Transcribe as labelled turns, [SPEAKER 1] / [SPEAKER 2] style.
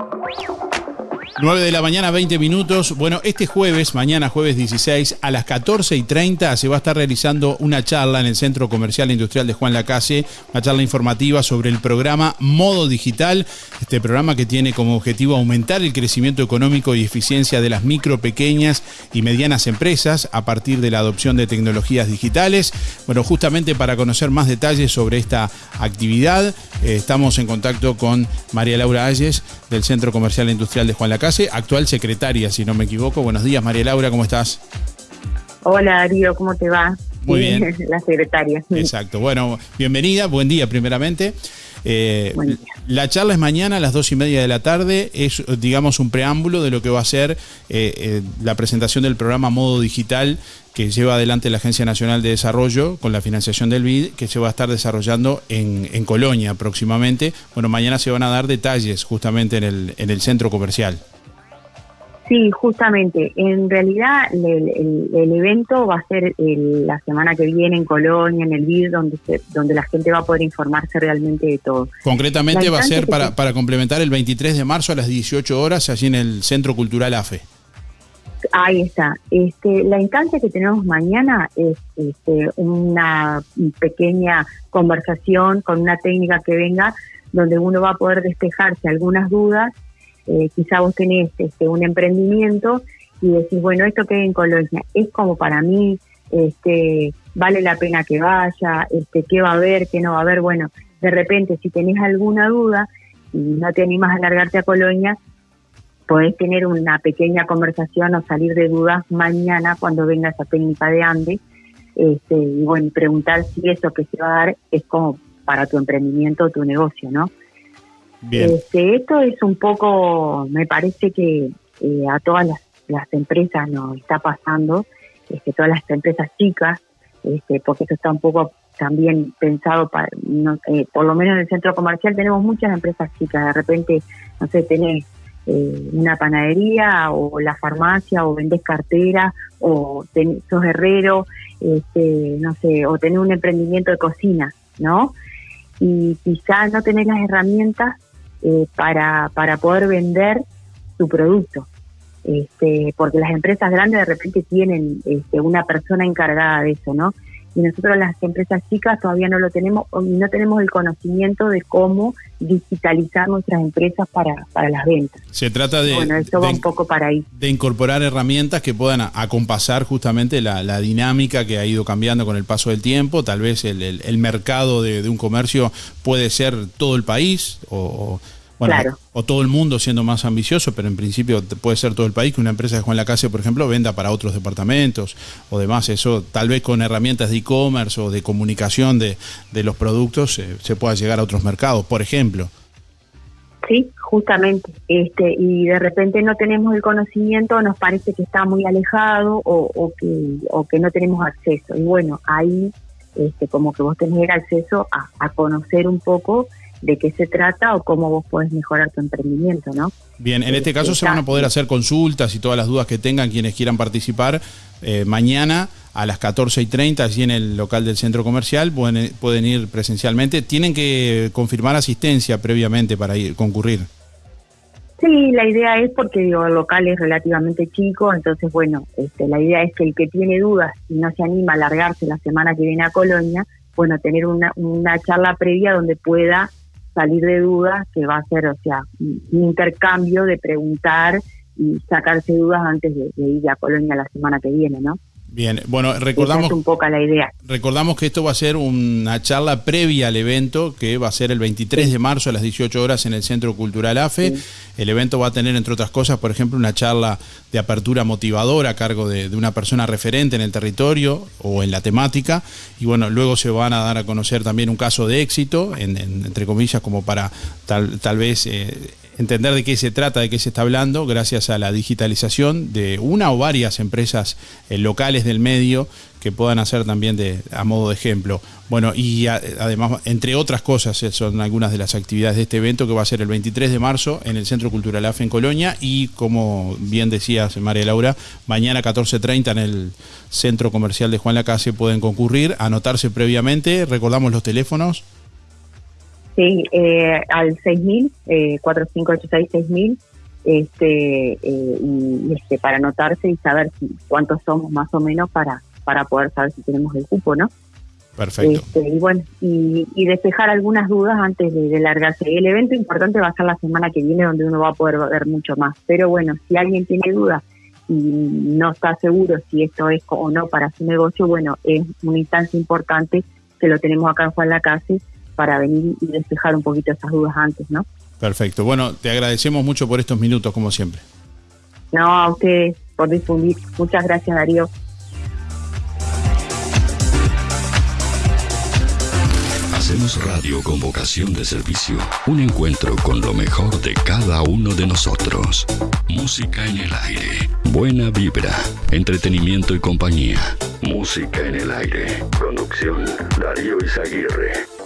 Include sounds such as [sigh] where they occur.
[SPEAKER 1] Thank you. 9 de la mañana, 20 minutos. Bueno, este jueves, mañana jueves 16, a las 14 y 30 se va a estar realizando una charla en el Centro Comercial e Industrial de Juan Lacase, una charla informativa sobre el programa Modo Digital, este programa que tiene como objetivo aumentar el crecimiento económico y eficiencia de las micro, pequeñas y medianas empresas a partir de la adopción de tecnologías digitales. Bueno, justamente para conocer más detalles sobre esta actividad, eh, estamos en contacto con María Laura Ayes del Centro Comercial e Industrial de Juan Lacase actual secretaria, si no me equivoco. Buenos días, María Laura, ¿cómo estás?
[SPEAKER 2] Hola, Darío, ¿cómo te va?
[SPEAKER 1] Muy bien. [laughs]
[SPEAKER 2] La secretaria.
[SPEAKER 1] Exacto. Bueno, bienvenida, buen día primeramente. Eh, la charla es mañana a las dos y media de la tarde. Es, digamos, un preámbulo de lo que va a ser eh, eh, la presentación del programa Modo Digital que lleva adelante la Agencia Nacional de Desarrollo con la financiación del BID, que se va a estar desarrollando en, en Colonia próximamente. Bueno, mañana se van a dar detalles justamente en el, en el centro comercial.
[SPEAKER 2] Sí, justamente. En realidad el, evento va a ser la semana que viene en Colonia, en el BID, donde, donde la gente va a poder informarse realmente de todo.
[SPEAKER 1] Concretamente va a ser para, para complementar el 23 de marzo a las 18 horas allí en el Centro Cultural AFE.
[SPEAKER 2] Ahí está. Este, la instancia que tenemos mañana es este, una pequeña conversación con una técnica que venga donde uno va a poder despejarse algunas dudas eh, quizá vos tenés este, un emprendimiento y decís, bueno, esto que hay en Colonia es como para mí, este, vale la pena que vaya, este, qué va a haber, qué no va a haber. Bueno, de repente, si tenés alguna duda y no te animas a largarte a Colonia, podés tener una pequeña conversación o salir de dudas mañana cuando venga esa técnica de Ande. Este, y bueno, preguntar si eso que se va a dar es como para tu emprendimiento o tu negocio, ¿no? Este, esto es un poco, me parece que eh, a todas las, empresas nos está pasando, este, todas las empresas chicas, este, porque esto está un poco también pensado para, eh, por lo menos en el centro comercial tenemos muchas empresas chicas, de repente, no sé, tenés eh, una panadería o la farmacia o vendés cartera o sos herrero, este, no sé, o tenés un emprendimiento de cocina, ¿no? Y quizás no tenés las herramientas eh, para, para poder vender su producto. Este, porque las empresas grandes de repente tienen este, una persona encargada de eso, ¿no? Y nosotros las empresas chicas todavía no lo tenemos, no tenemos el conocimiento de cómo digitalizar nuestras empresas para, para las ventas.
[SPEAKER 1] Se trata de,
[SPEAKER 2] bueno, esto va un poco para ahí.
[SPEAKER 1] de incorporar herramientas que puedan acompasar justamente la, dinámica que ha ido cambiando con el paso del tiempo. Tal vez el, el, mercado de, de, un comercio puede ser todo el país o bueno, o todo el mundo siendo más ambicioso, pero en principio puede ser todo el país que una empresa de Juan Lacase, por ejemplo, venda para otros departamentos o demás. Eso tal vez con herramientas de e-commerce o de comunicación de, los productos eh, se pueda llegar a otros mercados, por ejemplo.
[SPEAKER 2] Sí, justamente. Este, y de repente no tenemos el conocimiento, nos parece que está muy alejado o, que, o que no tenemos acceso. Y bueno, ahí este, como que vos tenés el acceso a, a conocer un poco de qué se trata o cómo vos podés mejorar tu emprendimiento, ¿no?
[SPEAKER 1] Bien, en este caso se van a poder hacer consultas y todas las dudas que tengan quienes quieran participar eh, mañana a las 14 y 30 allí en el local del centro comercial, pueden, pueden ir presencialmente. Tienen que confirmar asistencia previamente para ir concurrir.
[SPEAKER 2] Sí, la idea es porque digo, el local es relativamente chico, entonces bueno, este, la idea es que el que tiene dudas y no se anima a largarse la semana que viene a Colonia, bueno, tener una, una charla previa donde pueda salir de dudas, que va a ser, o sea, un intercambio de preguntar y sacarse dudas antes de, ir a Colonia la semana que viene, ¿no?
[SPEAKER 1] Bien, bueno, recordamos
[SPEAKER 2] un poco la idea.
[SPEAKER 1] Recordamos que esto va a ser una charla previa al evento que va a ser el 23 de marzo a las 18 horas en el Centro Cultural AFE. El evento va a tener, entre otras cosas, por ejemplo, una charla de apertura motivadora a cargo de, una persona referente en el territorio o en la temática. Y bueno, luego se van a dar a conocer también un caso de éxito, entre comillas, como para tal, tal vez eh, entender de qué se trata, de qué se está hablando, gracias a la digitalización de una o varias empresas eh, locales del medio que puedan hacer también a modo de ejemplo. Bueno, y además, entre otras cosas, eh, son algunas de las actividades de este evento que va a ser el 23 de marzo en el Centro Cultural AFE en Colonia y, como bien decías, María Laura, mañana 14.30 en el Centro Comercial de Juan Lacase pueden concurrir, anotarse previamente, recordamos los teléfonos.
[SPEAKER 2] Sí, eh, al 6000, eh, 4586-6000, este, eh, y, este, para anotarse y saber si, cuántos somos más o menos para, para poder saber si tenemos el cupo, ¿no?
[SPEAKER 1] Perfecto.
[SPEAKER 2] Este, y bueno, y, despejar algunas dudas antes de, largarse. El evento importante va a ser la semana que viene, donde uno va a poder ver mucho más. Pero bueno, si alguien tiene dudas y no está seguro si esto es o no para su negocio, bueno, es una instancia importante que lo tenemos acá en Juan Lacase para venir y despejar un poquito esas dudas antes, ¿no?
[SPEAKER 1] Perfecto. Bueno, te agradecemos mucho por estos minutos, como siempre.
[SPEAKER 2] No, a ustedes por difundir. Muchas gracias, Darío.
[SPEAKER 3] Hacemos radio con vocación de servicio. Un encuentro con lo mejor de cada uno de nosotros. Música en el aire. Buena vibra. Entretenimiento y compañía. Música en el aire. Conducción Darío Izaguirre.